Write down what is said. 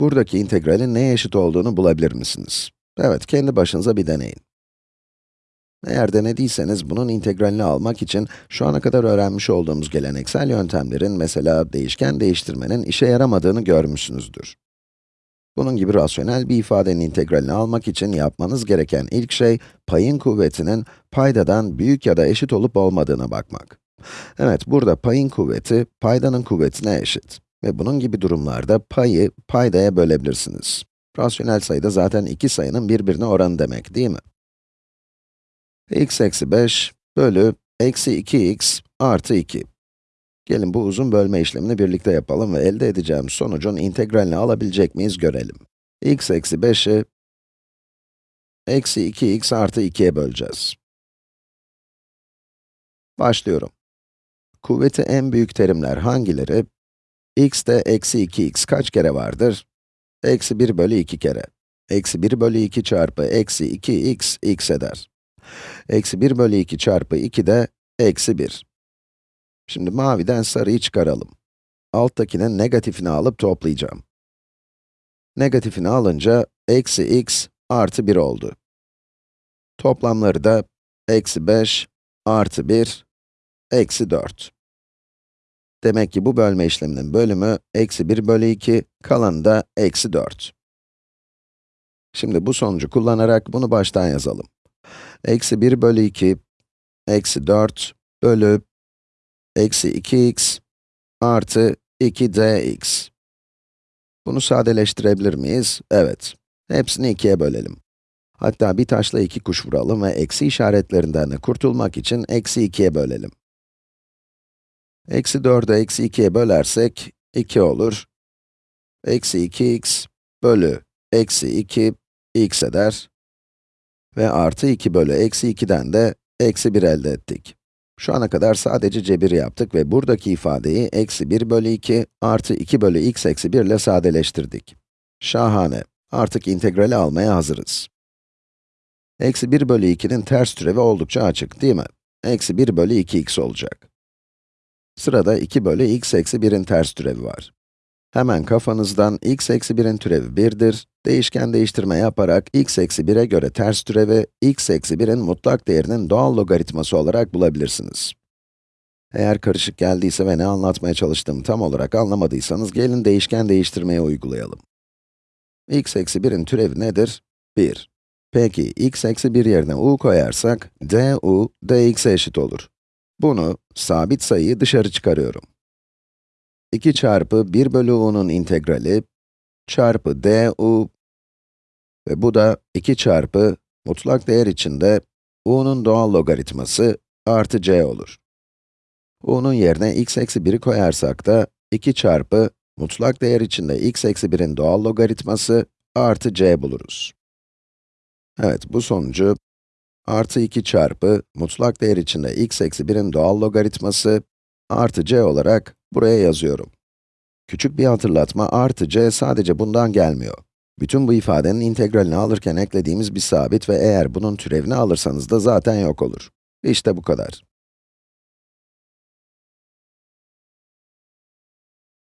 Buradaki integralin neye eşit olduğunu bulabilir misiniz? Evet, kendi başınıza bir deneyin. Eğer denediyseniz, bunun integralini almak için şu ana kadar öğrenmiş olduğumuz geleneksel yöntemlerin, mesela değişken değiştirmenin işe yaramadığını görmüşsünüzdür. Bunun gibi rasyonel bir ifadenin integralini almak için yapmanız gereken ilk şey, payın kuvvetinin paydadan büyük ya da eşit olup olmadığına bakmak. Evet, burada payın kuvveti, paydanın kuvvetine eşit. Ve bunun gibi durumlarda payı paydaya bölebilirsiniz. Rasyonel sayıda zaten iki sayının birbirine oranı demek, değil mi? x eksi 5 bölü eksi 2x artı 2. Gelin bu uzun bölme işlemini birlikte yapalım ve elde edeceğimiz sonucun integralini alabilecek miyiz görelim. x eksi 5'i eksi 2x artı 2'ye böleceğiz. Başlıyorum. Kuvveti en büyük terimler hangileri? X'te eksi 2x kaç kere vardır? Eksi 1 bölü 2 kere. Eksi 1 bölü 2 çarpı eksi 2x, x eder. Eksi 1 bölü 2 çarpı 2 de eksi 1. Şimdi maviden sarıyı çıkaralım. Alttakinin negatifini alıp toplayacağım. Negatifini alınca eksi x artı 1 oldu. Toplamları da eksi 5 artı 1 eksi 4. Demek ki bu bölme işleminin bölümü eksi 1 bölü 2, kalanı da eksi 4. Şimdi bu sonucu kullanarak bunu baştan yazalım. Eksi 1 bölü 2, eksi 4 bölü eksi 2x artı 2dx. Bunu sadeleştirebilir miyiz? Evet. Hepsini 2'ye bölelim. Hatta bir taşla iki kuş vuralım ve eksi işaretlerinden de kurtulmak için eksi 2'ye bölelim. Eksi 4'ü eksi 2'ye bölersek 2 olur. Eksi 2x bölü eksi 2 x eder. Ve artı 2 bölü eksi 2'den de eksi 1 elde ettik. Şu ana kadar sadece cebir yaptık ve buradaki ifadeyi eksi 1 bölü 2 artı 2 bölü x eksi 1 ile sadeleştirdik. Şahane. Artık integrali almaya hazırız. Eksi 1 bölü 2'nin ters türevi oldukça açık, değil mi? Eksi 1 bölü 2x olacak. Sırada 2 bölü x eksi 1'in ters türevi var. Hemen kafanızdan x eksi 1'in türevi 1'dir. Değişken değiştirme yaparak x eksi 1'e göre ters türevi, x eksi 1'in mutlak değerinin doğal logaritması olarak bulabilirsiniz. Eğer karışık geldiyse ve ne anlatmaya çalıştığımı tam olarak anlamadıysanız, gelin değişken değiştirmeye uygulayalım. x eksi 1'in türevi nedir? 1. Peki, x eksi 1 yerine u koyarsak, du, dx'e eşit olur. Bunu, sabit sayıyı dışarı çıkarıyorum. 2 çarpı 1 bölü u'nun integrali, çarpı du ve bu da 2 çarpı mutlak değer içinde u'nun doğal logaritması artı c olur. u'nun yerine x eksi 1'i koyarsak da 2 çarpı mutlak değer içinde x eksi 1'in doğal logaritması artı c buluruz. Evet, bu sonucu artı 2 çarpı mutlak değer içinde x eksi 1'in doğal logaritması artı c olarak buraya yazıyorum. Küçük bir hatırlatma, artı c sadece bundan gelmiyor. Bütün bu ifadenin integralini alırken eklediğimiz bir sabit ve eğer bunun türevini alırsanız da zaten yok olur. İşte bu kadar.